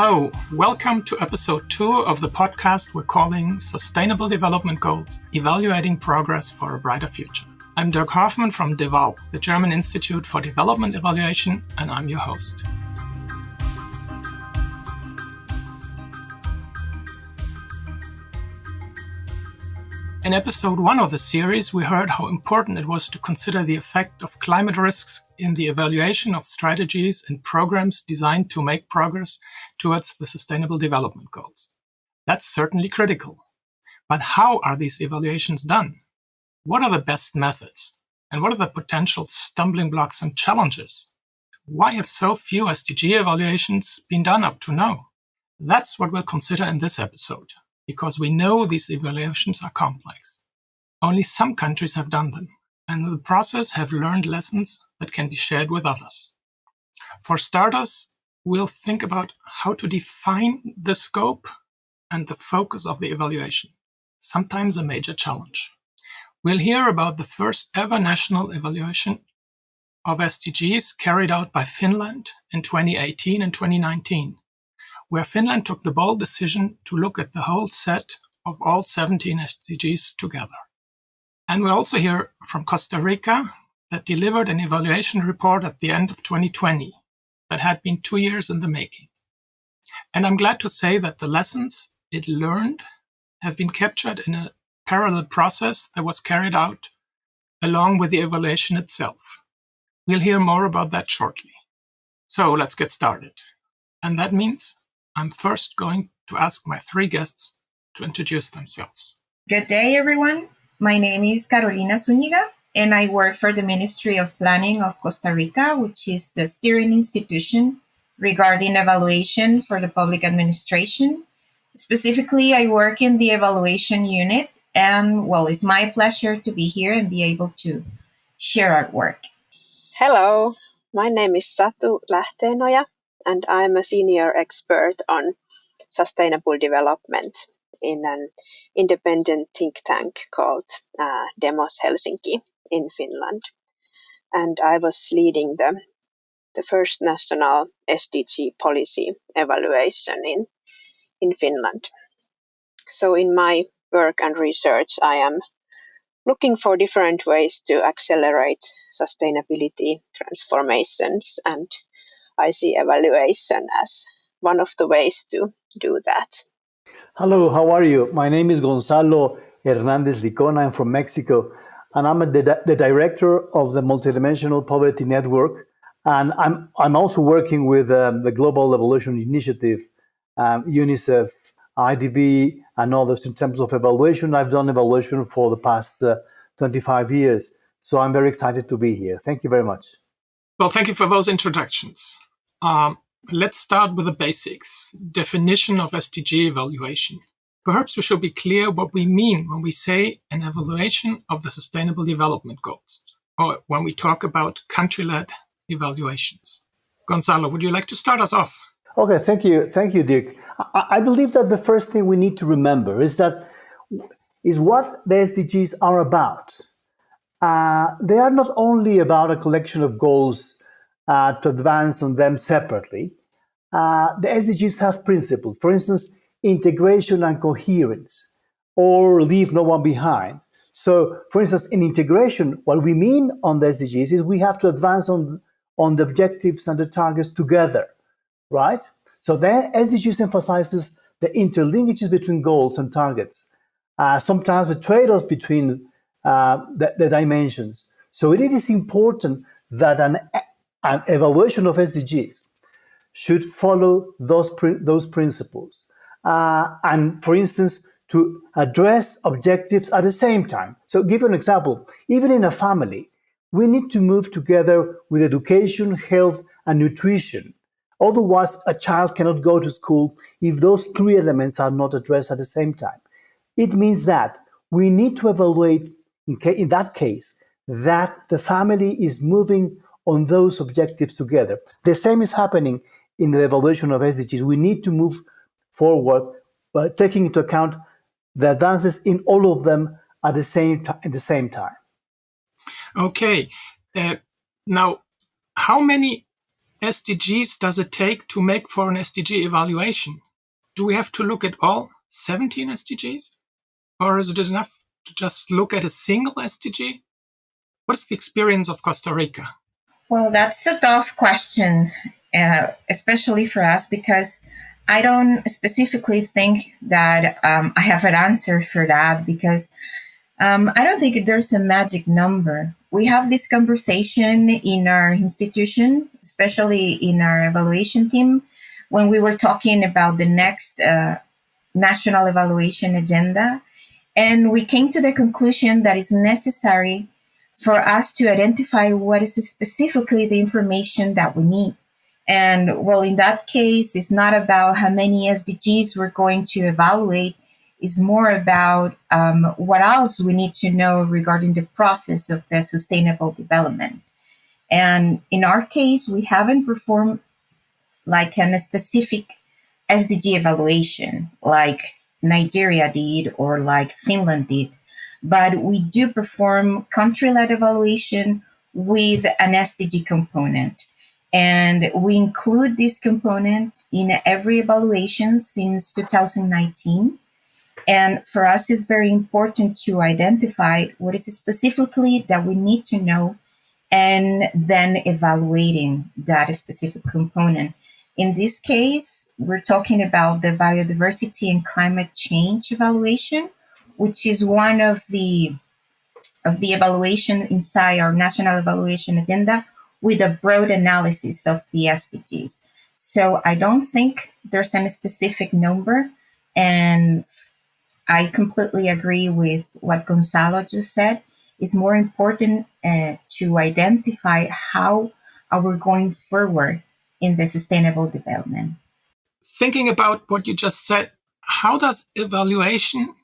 Hello, welcome to episode two of the podcast we're calling Sustainable Development Goals Evaluating Progress for a Brighter Future. I'm Dirk Hoffmann from DEVAL, the German Institute for Development Evaluation, and I'm your host. In episode one of the series, we heard how important it was to consider the effect of climate risks in the evaluation of strategies and programs designed to make progress towards the Sustainable Development Goals. That's certainly critical. But how are these evaluations done? What are the best methods? And what are the potential stumbling blocks and challenges? Why have so few SDG evaluations been done up to now? That's what we'll consider in this episode because we know these evaluations are complex. Only some countries have done them, and in the process have learned lessons that can be shared with others. For starters, we'll think about how to define the scope and the focus of the evaluation, sometimes a major challenge. We'll hear about the first ever national evaluation of SDGs carried out by Finland in 2018 and 2019, where Finland took the bold decision to look at the whole set of all 17 SDGs together. And we also hear from Costa Rica that delivered an evaluation report at the end of 2020 that had been two years in the making. And I'm glad to say that the lessons it learned have been captured in a parallel process that was carried out along with the evaluation itself. We'll hear more about that shortly. So let's get started. And that means I'm first going to ask my three guests to introduce themselves. Good day, everyone. My name is Carolina Zuniga, and I work for the Ministry of Planning of Costa Rica, which is the steering institution regarding evaluation for the public administration. Specifically, I work in the evaluation unit, and well, it's my pleasure to be here and be able to share our work. Hello, my name is Satu Lähteenoja, and I'm a senior expert on sustainable development in an independent think tank called uh, Demos Helsinki in Finland. And I was leading the, the first national SDG policy evaluation in, in Finland. So, in my work and research, I am looking for different ways to accelerate sustainability transformations and I see evaluation as one of the ways to do that. Hello, how are you? My name is Gonzalo Hernandez Licona. I'm from Mexico, and I'm the, the director of the Multidimensional Poverty Network. And I'm, I'm also working with um, the Global Evaluation Initiative, um, UNICEF, IDB, and others in terms of evaluation. I've done evaluation for the past uh, 25 years. So I'm very excited to be here. Thank you very much. Well, thank you for those introductions. Um, let's start with the basics. Definition of SDG evaluation. Perhaps we should be clear what we mean when we say an evaluation of the Sustainable Development Goals, or when we talk about country-led evaluations. Gonzalo, would you like to start us off? Okay, thank you, thank you, Dirk. I, I believe that the first thing we need to remember is that is what the SDGs are about. Uh, they are not only about a collection of goals uh, to advance on them separately. Uh, the SDGs have principles, for instance, integration and coherence, or leave no one behind. So, for instance, in integration, what we mean on the SDGs is we have to advance on, on the objectives and the targets together, right? So the SDGs emphasizes the interlinkages between goals and targets, uh, sometimes the trade-offs between uh, the, the dimensions. So it is important that an an evaluation of SDGs should follow those, those principles. Uh, and for instance, to address objectives at the same time. So give an example, even in a family, we need to move together with education, health, and nutrition. Otherwise, a child cannot go to school if those three elements are not addressed at the same time. It means that we need to evaluate, in, in that case, that the family is moving on those objectives together. The same is happening in the evaluation of SDGs. We need to move forward by taking into account the advances in all of them at the same time. At the same time. Okay. Uh, now, how many SDGs does it take to make for an SDG evaluation? Do we have to look at all 17 SDGs? Or is it enough to just look at a single SDG? What's the experience of Costa Rica? Well, that's a tough question, uh, especially for us, because I don't specifically think that um, I have an answer for that because um, I don't think there's a magic number. We have this conversation in our institution, especially in our evaluation team, when we were talking about the next uh, national evaluation agenda. And we came to the conclusion that it's necessary for us to identify what is specifically the information that we need. And well, in that case, it's not about how many SDGs we're going to evaluate. It's more about um, what else we need to know regarding the process of the sustainable development. And in our case, we haven't performed like a specific SDG evaluation like Nigeria did or like Finland did, but we do perform country led evaluation with an SDG component. And we include this component in every evaluation since 2019. And for us, it's very important to identify what is specifically that we need to know and then evaluating that specific component. In this case, we're talking about the biodiversity and climate change evaluation, which is one of the of the evaluation inside our national evaluation agenda with a broad analysis of the SDGs. So I don't think there's any specific number. And I completely agree with what Gonzalo just said. It's more important uh, to identify how are we going forward in the sustainable development. Thinking about what you just said, how does evaluation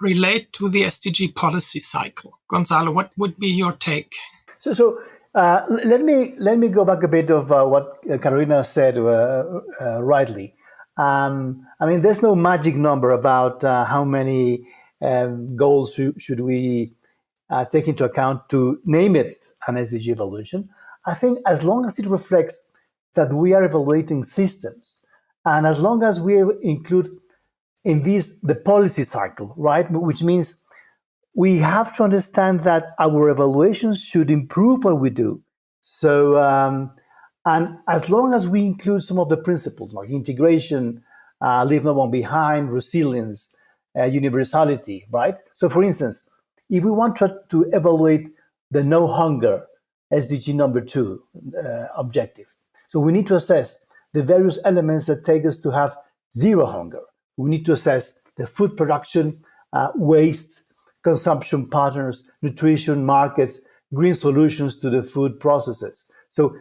relate to the SDG policy cycle? Gonzalo, what would be your take? So, so uh, let me let me go back a bit of uh, what Carolina said uh, uh rightly. Um, I mean, there's no magic number about uh, how many um, goals should we uh, take into account to name it an SDG evolution. I think as long as it reflects that we are evaluating systems, and as long as we include in this the policy cycle, right, which means we have to understand that our evaluations should improve what we do. So, um, and as long as we include some of the principles like integration, uh, leave no one behind, resilience, uh, universality, right? So, for instance, if we want to, to evaluate the no hunger SDG number two uh, objective, so we need to assess the various elements that take us to have zero hunger. We need to assess the food production, uh, waste, consumption patterns, nutrition, markets, green solutions to the food processes. So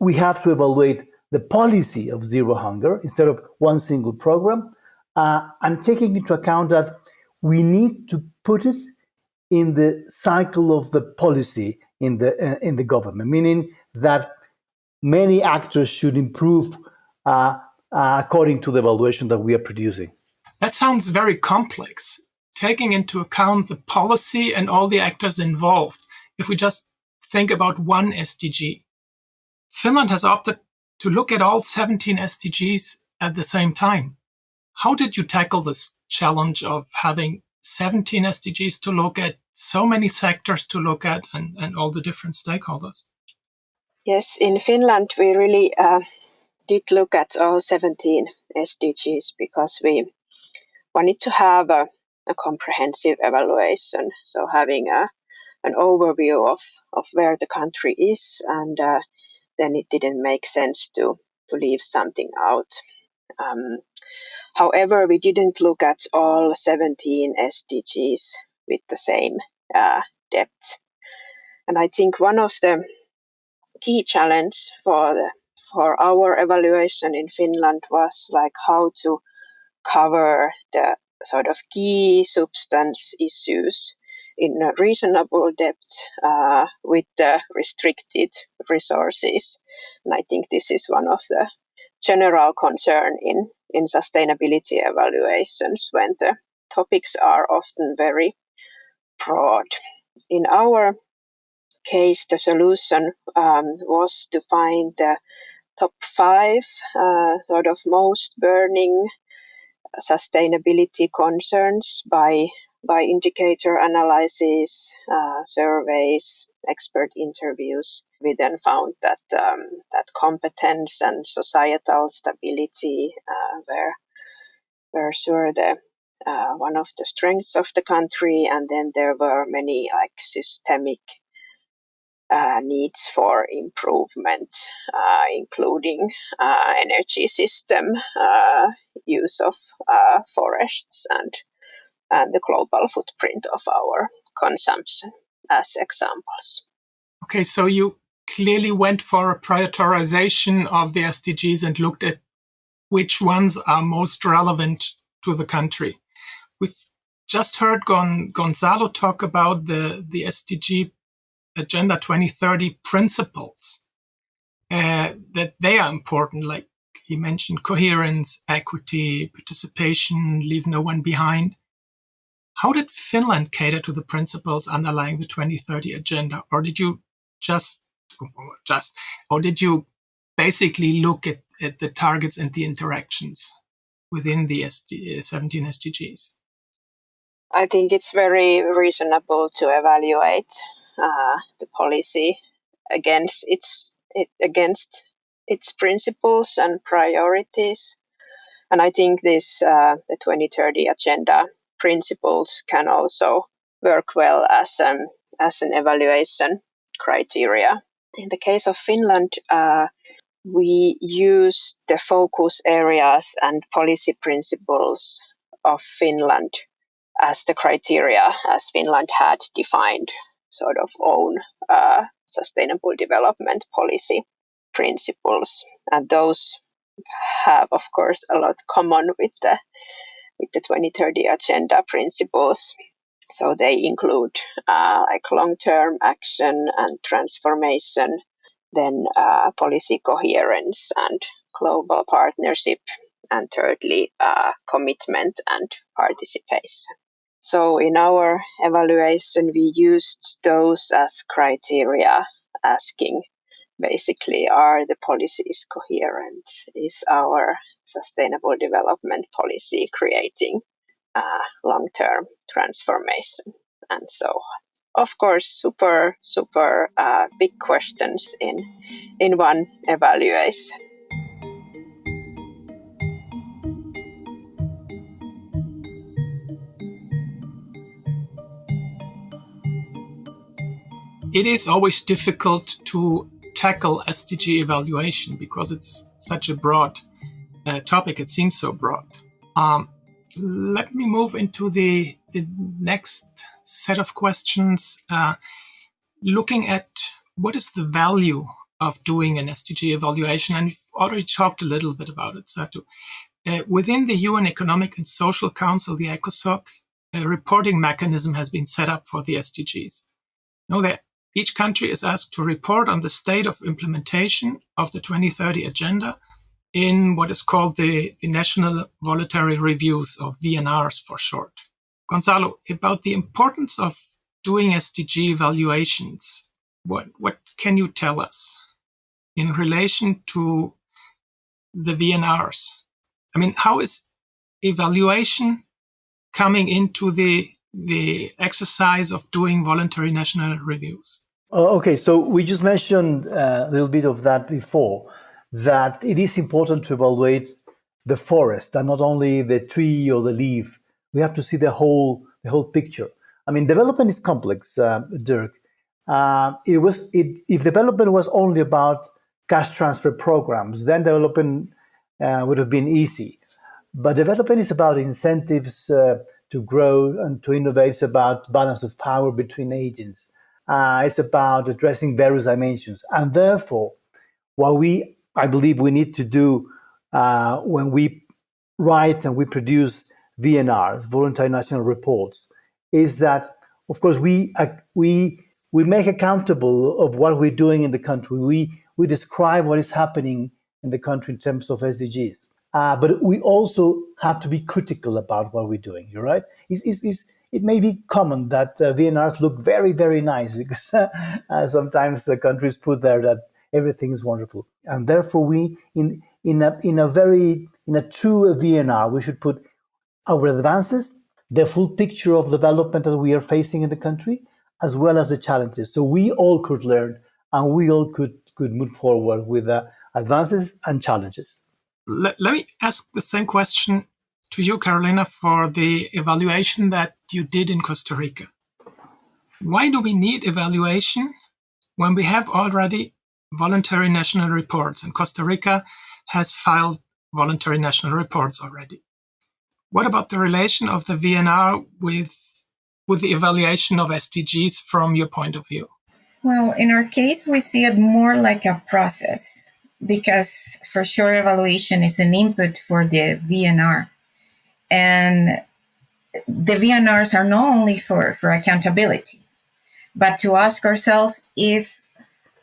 we have to evaluate the policy of zero hunger instead of one single program, uh, and taking into account that we need to put it in the cycle of the policy in the uh, in the government, meaning that many actors should improve uh, uh according to the evaluation that we are producing. That sounds very complex taking into account the policy and all the actors involved, if we just think about one SDG. Finland has opted to look at all 17 SDGs at the same time. How did you tackle this challenge of having 17 SDGs to look at, so many sectors to look at, and, and all the different stakeholders? Yes, in Finland, we really uh, did look at all 17 SDGs because we wanted to have a a comprehensive evaluation. So having a an overview of, of where the country is, and uh, then it didn't make sense to to leave something out. Um, however, we didn't look at all 17 SDGs with the same uh, depth, and I think one of the key challenge for the for our evaluation in Finland was like how to cover the sort of key substance issues in a reasonable depth uh, with the restricted resources. And I think this is one of the general concern in, in sustainability evaluations when the topics are often very broad. In our case, the solution um, was to find the top five uh, sort of most burning sustainability concerns by by indicator analysis, uh, surveys, expert interviews. We then found that um, that competence and societal stability uh, were were sure the uh, one of the strengths of the country, and then there were many like systemic uh, needs for improvement, uh, including uh, energy system, uh, use of uh, forests, and and the global footprint of our consumption as examples. Okay, so you clearly went for a prioritization of the SDGs and looked at which ones are most relevant to the country. We've just heard Gon- Gonzalo talk about the, the SDG Agenda 2030 principles, uh, that they are important, like he mentioned coherence, equity, participation, leave no one behind. How did Finland cater to the principles underlying the 2030 agenda? Or did you just, just, or did you basically look at, at the targets and the interactions within the SD, uh, 17 SDGs? I think it's very reasonable to evaluate uh, the policy against its it, against its principles and priorities. And I think this uh, the 2030 agenda principles can also work well as an as an evaluation criteria. In the case of Finland, uh, we use the focus areas and policy principles of Finland as the criteria as Finland had defined sort of own uh, sustainable development policy principles, and those have, of course, a lot common with the with the 2030 agenda principles. So they include uh, like long-term action and transformation, then uh, policy coherence and global partnership, and thirdly, uh, commitment and participation. So in our evaluation, we used those as criteria, asking basically, are the policies coherent? Is our sustainable development policy creating uh, long-term transformation and so on? Of course, super, super uh, big questions in in one evaluation. It is always difficult to tackle SDG evaluation because it's such a broad uh, topic. It seems so broad. Um, let me move into the, the next set of questions. Uh, looking at what is the value of doing an SDG evaluation, and we've already talked a little bit about it, Satu. Uh, within the UN Economic and Social Council, the ECOSOC, a reporting mechanism has been set up for the SDGs. Now, there each country is asked to report on the state of implementation of the 2030 agenda in what is called the, the National Voluntary Reviews, or VNRs for short. Gonzalo, about the importance of doing SDG evaluations, what, what can you tell us in relation to the VNRs? I mean, how is evaluation coming into the the exercise of doing voluntary national reviews? Uh, okay, so we just mentioned uh, a little bit of that before, that it is important to evaluate the forest and not only the tree or the leaf. We have to see the whole the whole picture. I mean, development is complex, uh, Dirk. Uh, it was it, if development was only about cash transfer programs, then development uh, would have been easy. But development is about incentives uh, to grow and to innovate. It's about balance of power between agents uh, it's about addressing various dimensions. And therefore, what we, I believe we need to do uh, when we write and we produce VNRs, voluntary national reports, is that, of course, we, uh, we, we make accountable of what we're doing in the country. We, we describe what is happening in the country in terms of SDGs. Uh, but we also have to be critical about what we're doing. You're right. It's, it's, it's, it may be common that uh, VNRs look very, very nice because uh, sometimes the countries put there that everything is wonderful. And therefore, we in in a in a very in a true VNR, we should put our advances, the full picture of development that we are facing in the country, as well as the challenges. So we all could learn and we all could could move forward with the advances and challenges. Let, let me ask the same question to you, Carolina, for the evaluation that you did in Costa Rica. Why do we need evaluation when we have already voluntary national reports and Costa Rica has filed voluntary national reports already? What about the relation of the VNR with with the evaluation of SDGs from your point of view? Well, in our case, we see it more like a process because for sure evaluation is an input for the VNR. And the VNRs are not only for, for accountability, but to ask ourselves if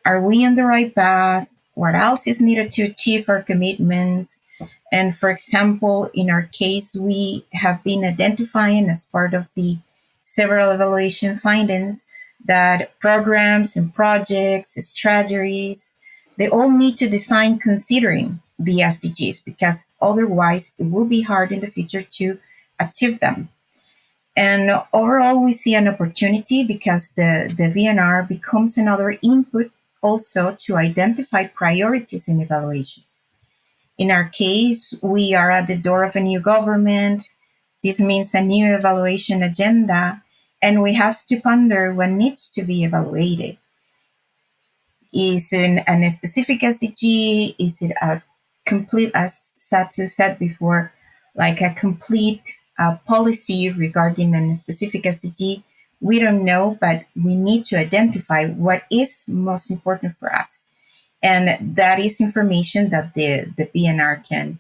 are we on the right path? What else is needed to achieve our commitments? And for example, in our case, we have been identifying as part of the several evaluation findings that programs and projects, strategies, they all need to design considering the SDGs because otherwise it will be hard in the future to achieve them. And overall, we see an opportunity because the, the VNR becomes another input also to identify priorities in evaluation. In our case, we are at the door of a new government. This means a new evaluation agenda, and we have to ponder what needs to be evaluated. Is it a specific SDG? Is it a complete, as Satu said before, like a complete uh, policy regarding a specific SDG? We don't know, but we need to identify what is most important for us. And that is information that the, the VNR can,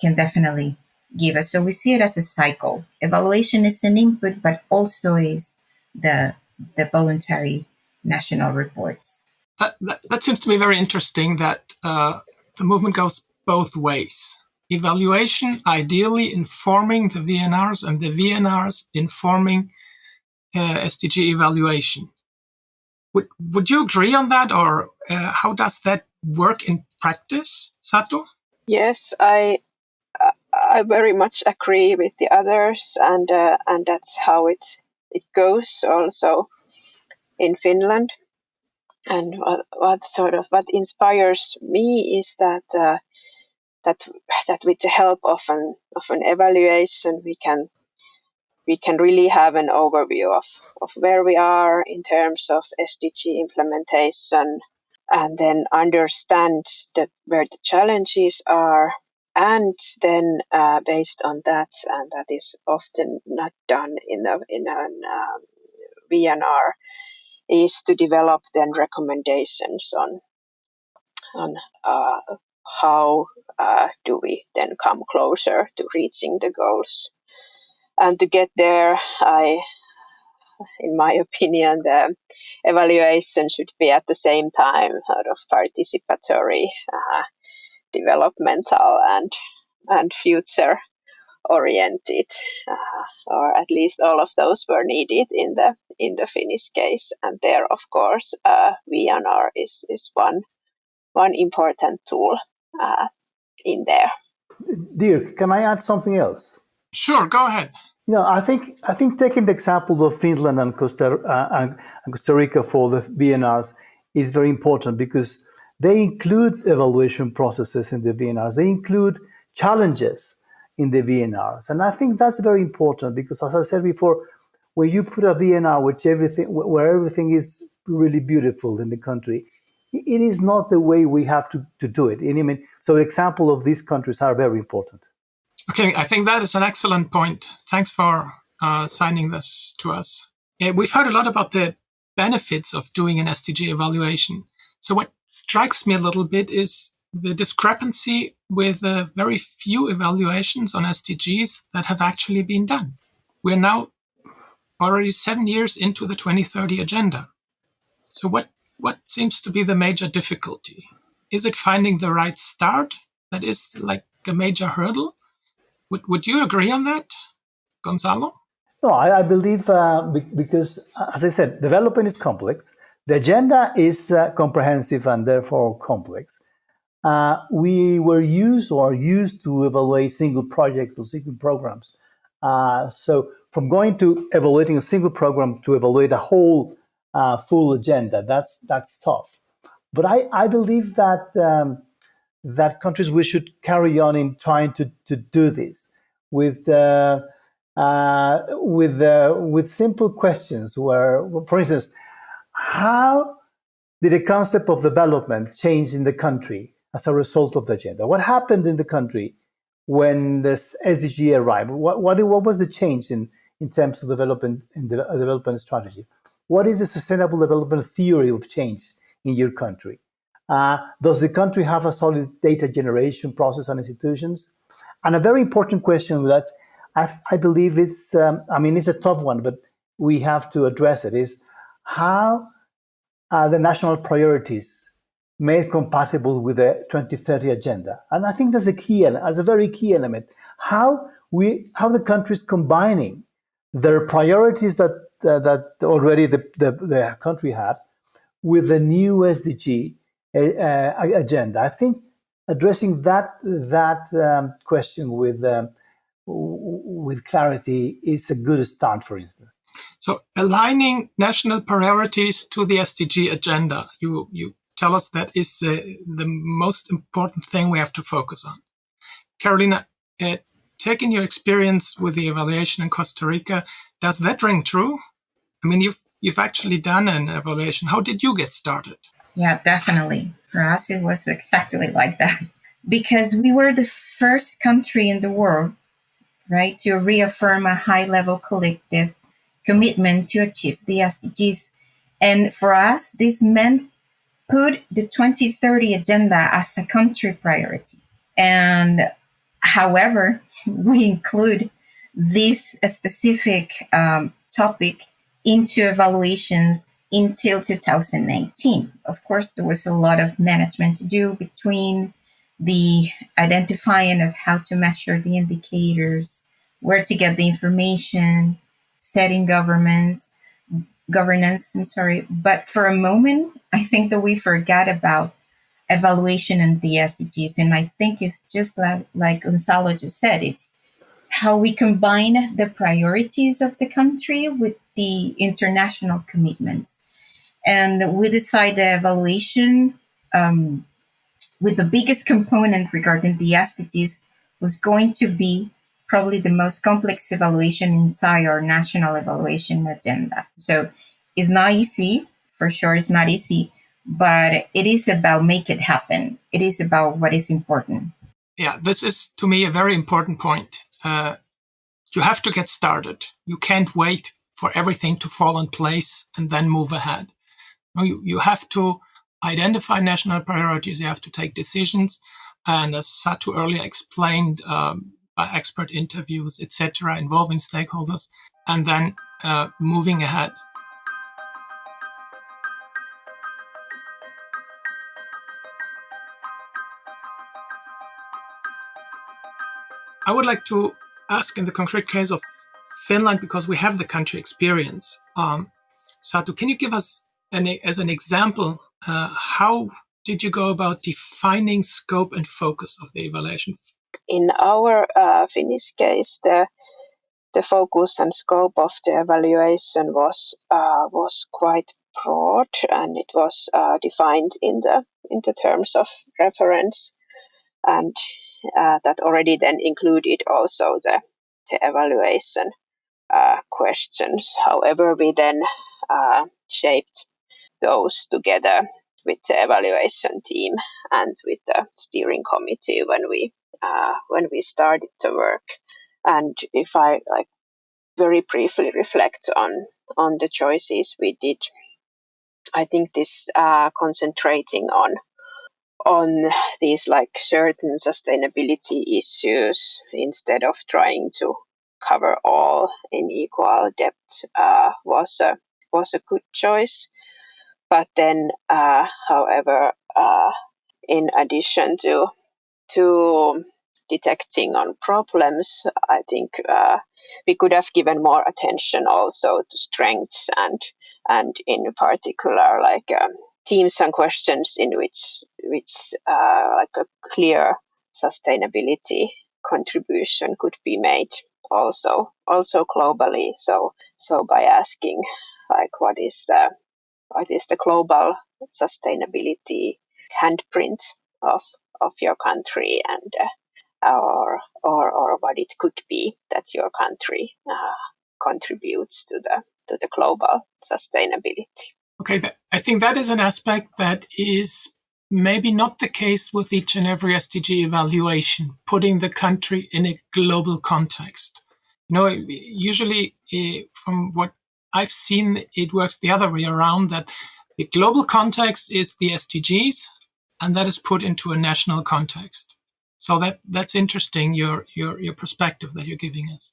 can definitely give us. So we see it as a cycle. Evaluation is an input, but also is the, the voluntary national reports that, that, that seems to me very interesting that uh, the movement goes both ways. Evaluation ideally informing the VNRs and the VNRs informing uh, SDG evaluation. Would, would you agree on that or uh, how does that work in practice, Satu? Yes, I I very much agree with the others, and uh, and that's how it it goes also in Finland and what, what sort of what inspires me is that uh, that that with the help of an of an evaluation we can we can really have an overview of, of where we are in terms of SDG implementation and then understand the, where the challenges are. And then uh, based on that and that is often not done in a in an um, VNR is to develop then recommendations on on uh, how uh, do we then come closer to reaching the goals. And to get there, I, in my opinion, the evaluation should be at the same time of participatory, uh, developmental, and and future oriented, uh, or at least all of those were needed in the in the Finnish case. And there, of course, uh, VNR is is one one important tool uh, in there. Dirk, can I add something else? Sure, go ahead. You know, I think I think taking the example of Finland and Costa, uh, and Costa Rica for the VNRs is very important because they include evaluation processes in the VNRs. They include challenges in the VNRs. And I think that's very important because, as I said before, when you put a VNR which everything, where everything is really beautiful in the country, it is not the way we have to, to do it. And I mean, so example of these countries are very important. Okay, I think that is an excellent point. Thanks for uh, signing this to us. Yeah, we've heard a lot about the benefits of doing an SDG evaluation. So what strikes me a little bit is the discrepancy with the very few evaluations on SDGs that have actually been done. We're now already seven years into the 2030 agenda. So what, what seems to be the major difficulty? Is it finding the right start that is like a major hurdle? Would, would you agree on that, Gonzalo? No, I, I believe uh, because, as I said, development is complex. The agenda is uh, comprehensive and therefore complex. Uh, we were used or used to evaluate single projects or single programs. Uh, so from going to evaluating a single program to evaluate a whole uh, full agenda, that's that's tough. But I, I believe that um, that countries we should carry on in trying to, to do this with uh, uh, with uh, with simple questions. Where, for instance, how did the concept of development change in the country as a result of the agenda? What happened in the country when the SDG arrived? What, what, what was the change in, in terms of development in the development strategy? What is the sustainable development theory of change in your country? Uh, does the country have a solid data generation process and institutions? And a very important question that I, I believe it's, um, I mean, it's a tough one, but we have to address it is how are the national priorities made compatible with the 2030 agenda? And I think that's a key, as a very key element. How we, how the country is combining their priorities that that already the, the, the country had with the new SDG uh, agenda. I think addressing that that um, question with um, with clarity is a good start, for instance. So aligning national priorities to the SDG agenda, you you tell us that is the the most important thing we have to focus on. Carolina, uh, taking your experience with the evaluation in Costa Rica, does that ring true? I mean, you've you've actually done an evaluation. How did you get started? Yeah, definitely. For us, it was exactly like that because we were the first country in the world, right, to reaffirm a high level collective commitment to achieve the SDGs. And for us, this meant put the 2030 agenda as a country priority. And however, we include this specific um, topic into evaluations until 2019. Of course, there was a lot of management to do between the identifying of how to measure the indicators, where to get the information, setting governments, governance, I'm sorry. But for a moment, I think that we forgot about evaluation and the SDGs. And I think it's just like, like Gonzalo just said, it's how we combine the priorities of the country with the international commitments. And we decide the evaluation um, with the biggest component regarding the SDGs was going to be probably the most complex evaluation inside our national evaluation agenda. So it's not easy, for sure, it's not easy, but it is about make it happen. It is about what is important. Yeah, this is to me a very important point. Uh, you have to get started. You can't wait for everything to fall in place and then move ahead. No, you, you have to identify national priorities. You have to take decisions. And as Satu earlier explained, um, by expert interviews, etc., involving stakeholders, and then uh, moving ahead. I would like to ask in the concrete case of Finland, because we have the country experience. Um, Satu, can you give us an, as an example, uh, how did you go about defining scope and focus of the evaluation? In our uh, Finnish case, the the focus and scope of the evaluation was uh, was quite broad, and it was uh, defined in the in the terms of reference, and that already then included also the the evaluation uh, questions. However, we then shaped those together with the evaluation team and with the steering committee when we uh, when we started to work. And if I like very briefly reflect on on the choices we did, I think this uh, concentrating on on these like certain sustainability issues instead of trying to cover all in equal depth uh, was a was a good choice. But then, uh, however, uh, in addition to to detecting on problems, I think uh, we could have given more attention also to strengths and and in particular, like um, themes and questions in which which uh, like a clear sustainability contribution could be made also also globally. So so by asking like what is the what is the global sustainability handprint of of your country and uh, or or or what it could be that your country uh, contributes to the to the global sustainability okay i think that is an aspect that is maybe not the case with each and every SDG evaluation, putting the country in a global context. You know, usually uh, from what I've seen, it works the other way around that the global context is the SDGs and that is put into a national context. So that that's interesting, your your your perspective that you're giving us.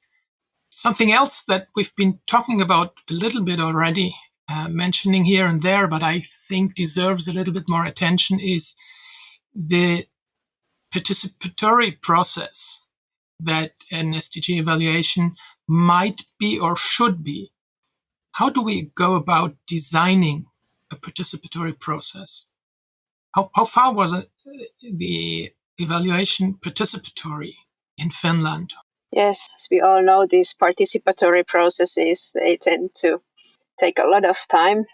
Something else that we've been talking about a little bit already uh, mentioning here and there, but I think deserves a little bit more attention is the participatory process that an SDG evaluation might be or should be. How do we go about designing a participatory process? How, how far was it, the evaluation participatory in Finland? Yes, as we all know, these participatory processes they tend to take a lot of time,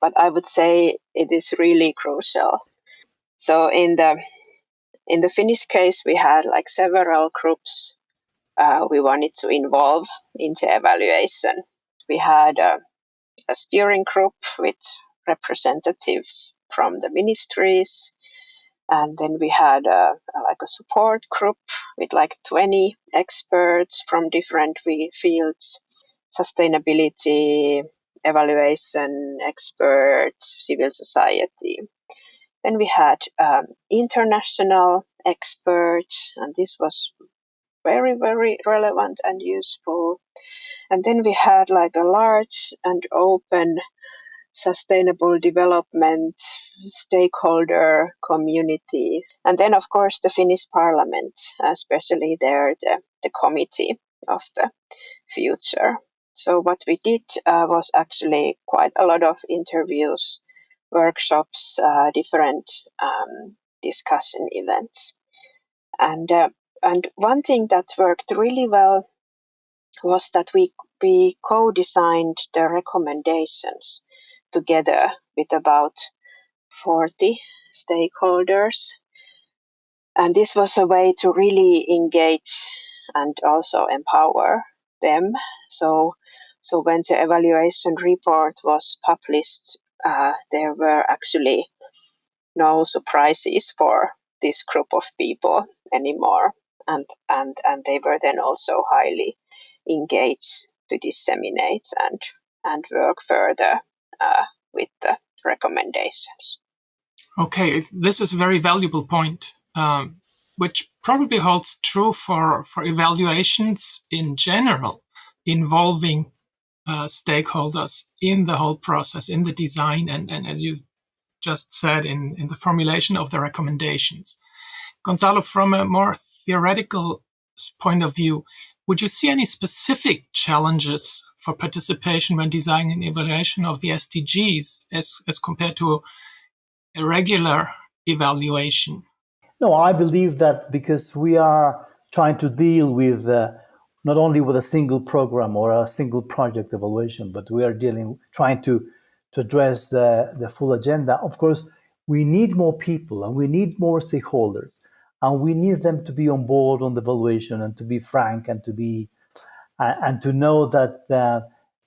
but I would say it is really crucial. So in the in the Finnish case, we had like several groups uh, we wanted to involve into evaluation. We had a, a steering group with representatives from the ministries, and then we had a, a, like a support group with like 20 experts from different fields sustainability, evaluation experts, civil society. Then we had um, international experts, and this was very, very relevant and useful. And then we had like a large and open sustainable development stakeholder community. And then, of course, the Finnish parliament, especially there, the, the committee of the future. So what we did uh, was actually quite a lot of interviews, workshops, uh, different um, discussion events, and uh, and one thing that worked really well was that we we co-designed the recommendations together with about 40 stakeholders. And this was a way to really engage and also empower them. So so when the evaluation report was published, uh, there were actually no surprises for this group of people anymore, and and and they were then also highly engaged to disseminate and and work further uh, with the recommendations. Okay, this is a very valuable point, um, which probably holds true for for evaluations in general involving uh, stakeholders in the whole process, in the design, and, and as you just said, in, in the formulation of the recommendations. Gonzalo, from a more theoretical point of view, would you see any specific challenges for participation when designing evaluation of the SDGs as, as compared to a regular evaluation? No, I believe that because we are trying to deal with uh, not only with a single program or a single project evaluation, but we are dealing, trying to, to address the, the full agenda. Of course, we need more people and we need more stakeholders and we need them to be on board on the evaluation and to be frank and to be uh, and to know that uh,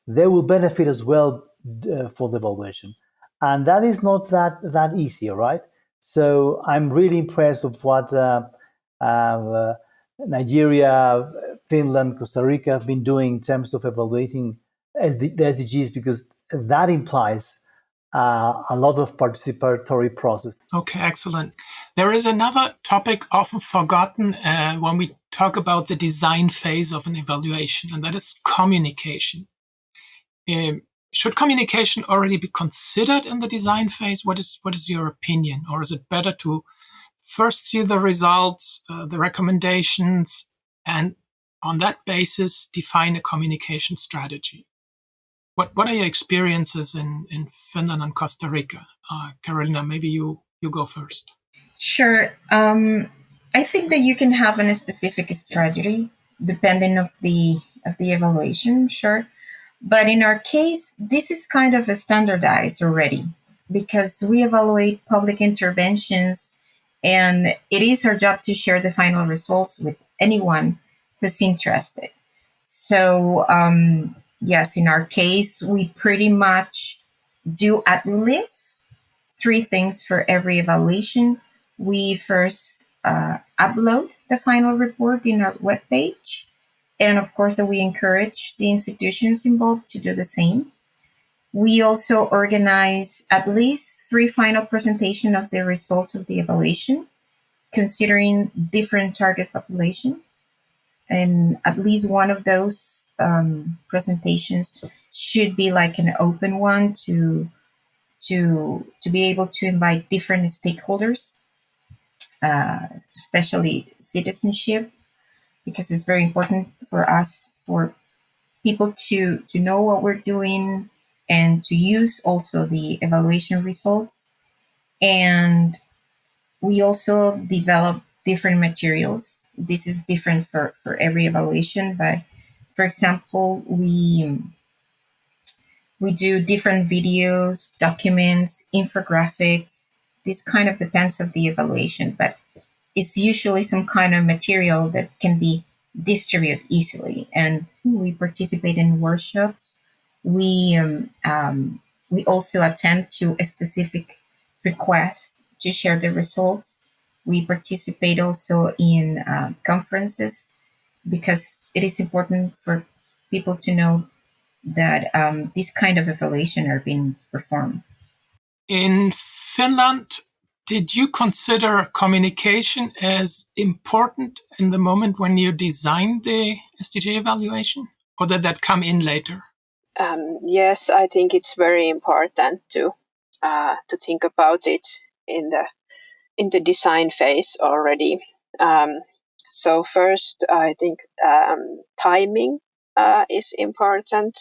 they will benefit as well uh, for the evaluation and that is not that that easy right so i'm really impressed with what uh, uh, nigeria Finland, Costa Rica have been doing in terms of evaluating the SDGs because that implies uh, a lot of participatory process. Okay, excellent. There is another topic often forgotten uh, when we talk about the design phase of an evaluation, and that is communication. Um, should communication already be considered in the design phase? What is what is your opinion, or is it better to first see the results, uh, the recommendations, and on that basis define a communication strategy? what what are your experiences in in Finland and Costa Rica? Uh, Carolina, maybe you you go first. Sure. Um, I think that you can have a specific strategy depending of the of the evaluation. Sure, but in our case, this is kind of a standardized already because we evaluate public interventions, and it is our job to share the final results with anyone who's interested. So um, yes, in our case, we pretty much do at least three things for every evaluation. We first uh, upload the final report in our webpage. And of course, that we encourage the institutions involved to do the same. We also organize at least three final presentation of the results of the evaluation, considering different target population. And at least one of those um, presentations should be like an open one to to to be able to invite different stakeholders, uh, especially citizenship, because it's very important for us for people to to know what we're doing and to use also the evaluation results. And we also develop different materials. This is different for, for every evaluation, but for example, we we do different videos, documents, infographics. This kind of depends of the evaluation, but it's usually some kind of material that can be distributed easily. And we participate in workshops. We um, um, we also attend to a specific request to share the results. We participate also in uh, conferences because it is important for people to know that um, this kind of evaluation are being performed. In Finland, did you consider communication as important in the moment when you designed the SDG evaluation, or did that come in later? Um, yes, I think it's very important to uh, to think about it in the in the design phase already. Um, so first, I think um, timing uh, is important.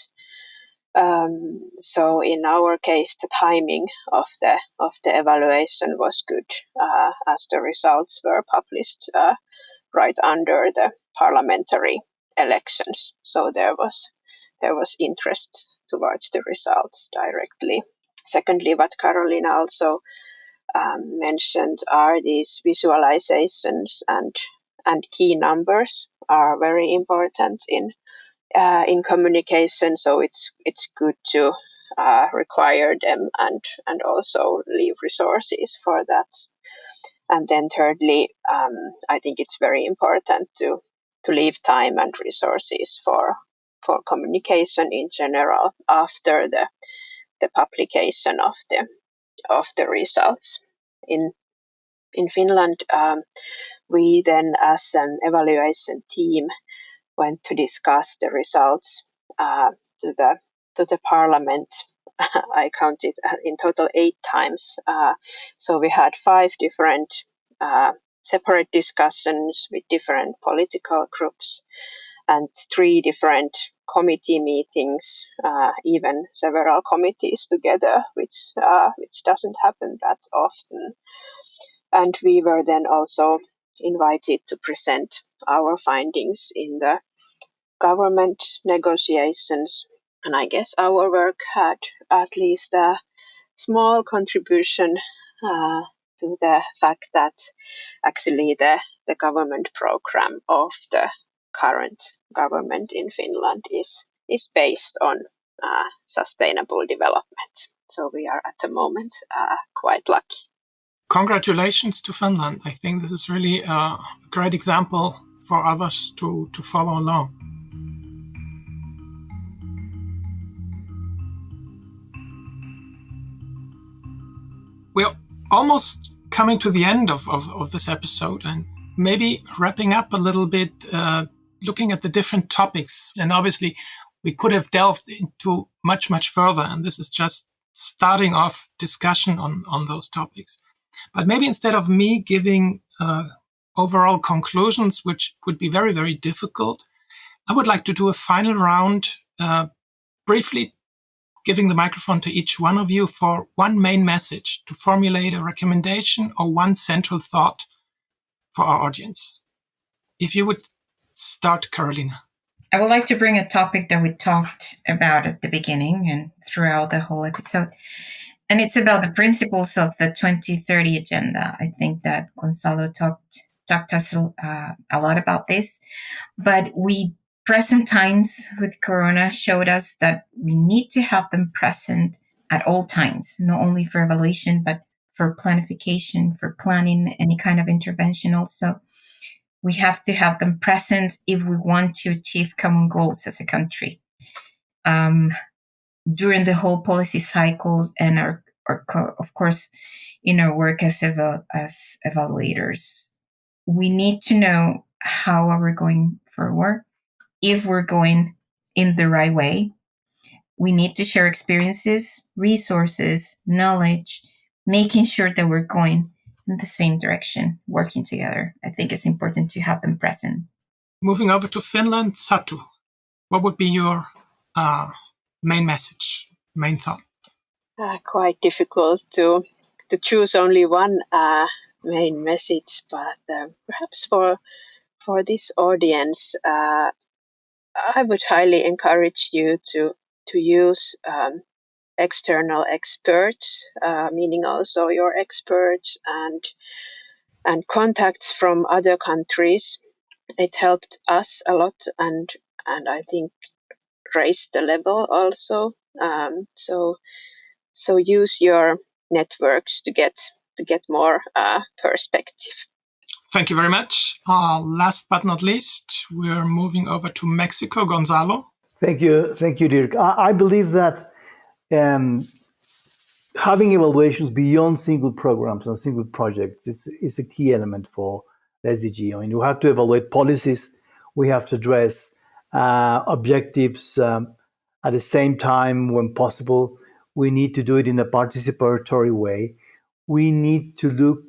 Um, so in our case, the timing of the of the evaluation was good, uh, as the results were published uh, right under the parliamentary elections. So there was there was interest towards the results directly. Secondly, what Carolina also um, mentioned are these visualizations and and key numbers are very important in uh, in communication. So it's it's good to uh, require them and and also leave resources for that. And then thirdly, um, I think it's very important to to leave time and resources for for communication in general after the the publication of the of the results. In in Finland, um, we then, as an evaluation team, went to discuss the results uh, to the to the parliament. I counted uh, in total eight times. Uh, so we had five different uh, separate discussions with different political groups and three different committee meetings, uh, even several committees together, which uh, which doesn't happen that often. And we were then also invited to present our findings in the government negotiations. And I guess our work had at least a small contribution uh, to the fact that actually the, the government program of the current government in Finland is, is based on uh, sustainable development. So we are at the moment uh, quite lucky congratulations to Finland. I think this is really a great example for others to, to follow along. We're almost coming to the end of, of, of this episode and maybe wrapping up a little bit, uh, looking at the different topics. And obviously, we could have delved into much, much further. And this is just starting off discussion on, on those topics. But maybe instead of me giving uh, overall conclusions, which would be very, very difficult, I would like to do a final round, uh, briefly giving the microphone to each one of you for one main message to formulate a recommendation or one central thought for our audience. If you would start, Carolina. I would like to bring a topic that we talked about at the beginning and throughout the whole episode. And it's about the principles of the 2030 agenda. I think that Gonzalo talked talked us uh, a lot about this, but we present times with Corona showed us that we need to have them present at all times, not only for evaluation, but for planification, for planning any kind of intervention also we have to have them present if we want to achieve common goals as a country. Um, during the whole policy cycles and our, our of course, in our work as, eval- as evaluators, we need to know how are we going forward, if we're going in the right way. We need to share experiences, resources, knowledge, making sure that we're going in the same direction, working together. I think it's important to have them present. Moving over to Finland, Satu, what would be your uh, main message, main thought? Uh, quite difficult to to choose only one uh, main message, but uh, perhaps for for this audience, uh, I would highly encourage you to to use um, external experts, uh, meaning also your experts and and contacts from other countries. It helped us a lot, and and I think raised the level also. Um, so so use your networks to get to get more uh, perspective. Thank you very much. Uh, last but not least, we're moving over to Mexico. Gonzalo. Thank you, thank you, Dirk. I, I believe that um, having evaluations beyond single programs and single projects is, is a key element for SDG. I mean, we have to evaluate policies, we have to address uh, objectives um, at the same time when possible. We need to do it in a participatory way. We need to look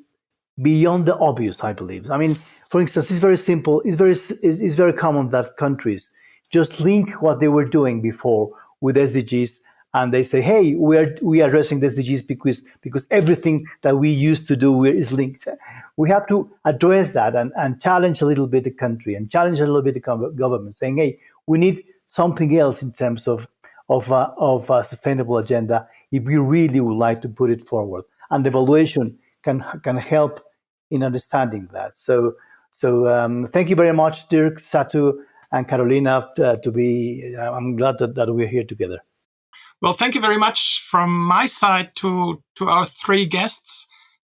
beyond the obvious, I believe. I mean, for instance, it's very simple. It's very, it's, it's very common that countries just link what they were doing before with SDGs and they say, "Hey, we are we are addressing the SDGs because because everything that we used to do is linked." We have to address that and, and challenge a little bit the country and challenge a little bit the government, saying, "Hey, we need something else in terms of of uh, of a sustainable agenda if we really would like to put it forward." And evaluation can can help in understanding that. So so um, thank you very much, Dirk, Satu, and Carolina, uh, to be. I'm glad that, that we're here together. Well, thank you very much from my side to, to our three guests,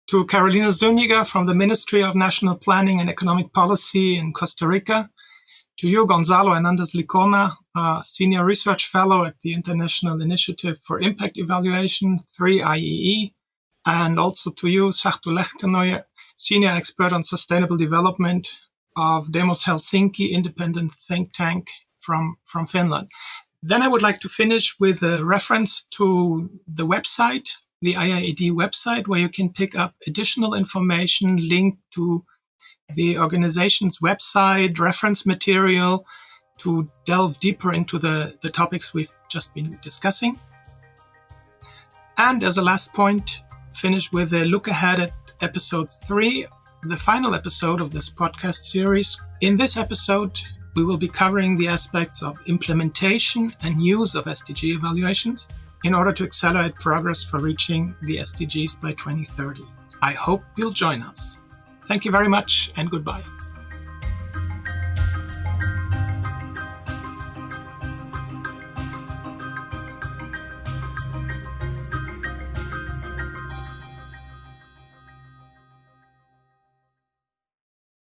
to Carolina Zuniga from the Ministry of National Planning and Economic Policy in Costa Rica, to you, Gonzalo Hernandez Licona, Senior Research Fellow at the International Initiative for Impact Evaluation, 3IEE, and also to you, Satu Lähteenoja, Senior Expert on Sustainable Development of Demos Helsinki, independent think tank from, from Finland. Then I would like to finish with a reference to the website, the IIED website, where you can pick up additional information linked to the organization's website, reference material to delve deeper into the, the topics we've just been discussing. And as a last point, finish with a look ahead at episode three, the final episode of this podcast series. In this episode, we will be covering the aspects of implementation and use of SDG evaluations in order to accelerate progress for reaching the SDGs by 2030. I hope you'll join us. Thank you very much and goodbye.